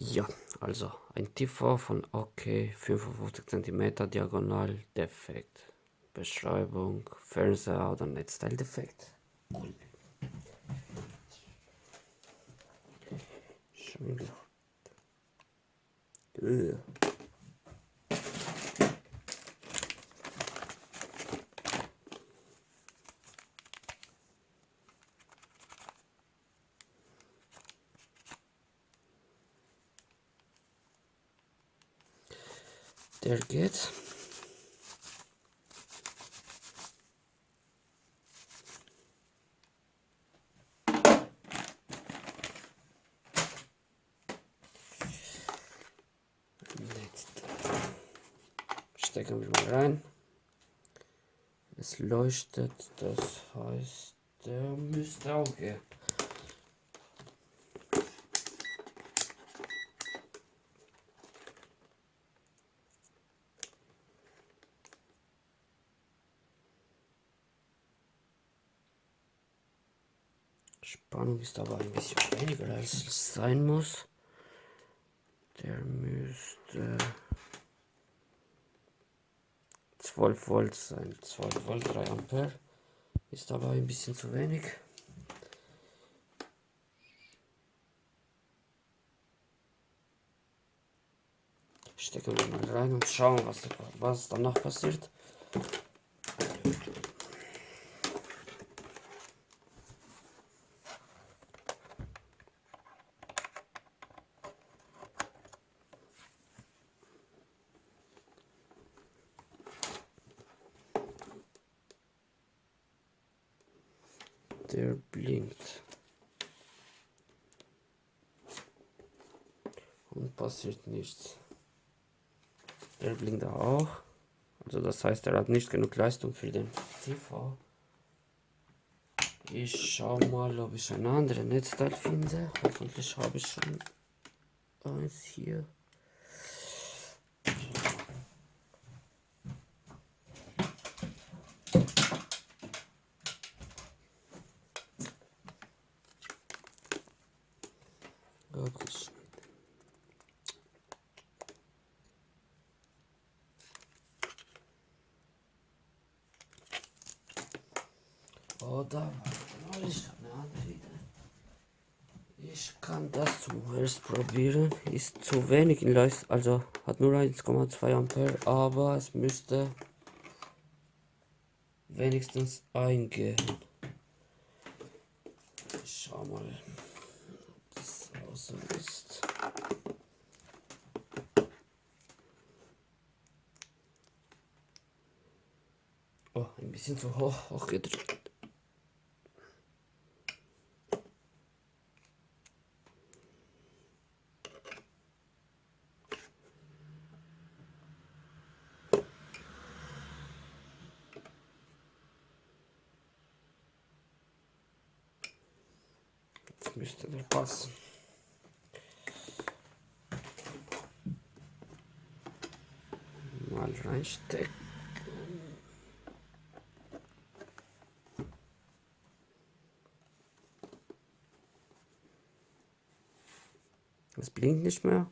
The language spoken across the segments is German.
Ja, also ein TV von OK 55 cm diagonal defekt. Beschreibung, Fernseher oder Netzteil defekt. Cool. Schon gedacht. Der geht. Stecken wir mal rein. Es leuchtet, das heißt, der müsste auch gehen. Spannung ist aber ein bisschen weniger als es sein muss. Der müsste 12 Volt sein. 12 Volt, 3 Ampere. Ist aber ein bisschen zu wenig. Stecken wir mal rein und schauen, was, was danach passiert. Der blinkt. Und passiert nichts. Der blinkt auch. Also das heißt, er hat nicht genug Leistung für den TV. Ich schau mal, ob ich ein anderes Netzteil finde. Hoffentlich habe ich schon eins hier. Wirklich. Oder ich. Ich kann das zuerst probieren. Ist zu wenig in Leistung, also hat nur 1,2 Ampere, aber es müsste wenigstens eingehen. Schau mal so ist. Oh, ein bisschen zu hoch, hoch gedrückt. Müsste der passen. mal reinstecken. Es blinkt nicht mehr.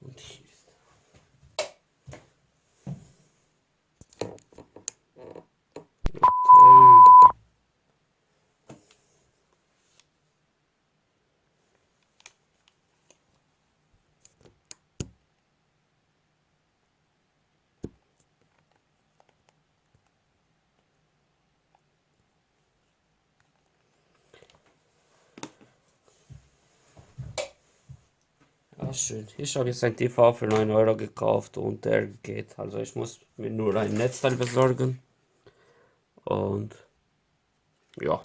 Und hier. Ah, schön. Ich habe jetzt ein TV für 9 Euro gekauft und der geht. Also ich muss mir nur ein Netzteil besorgen. Und ja.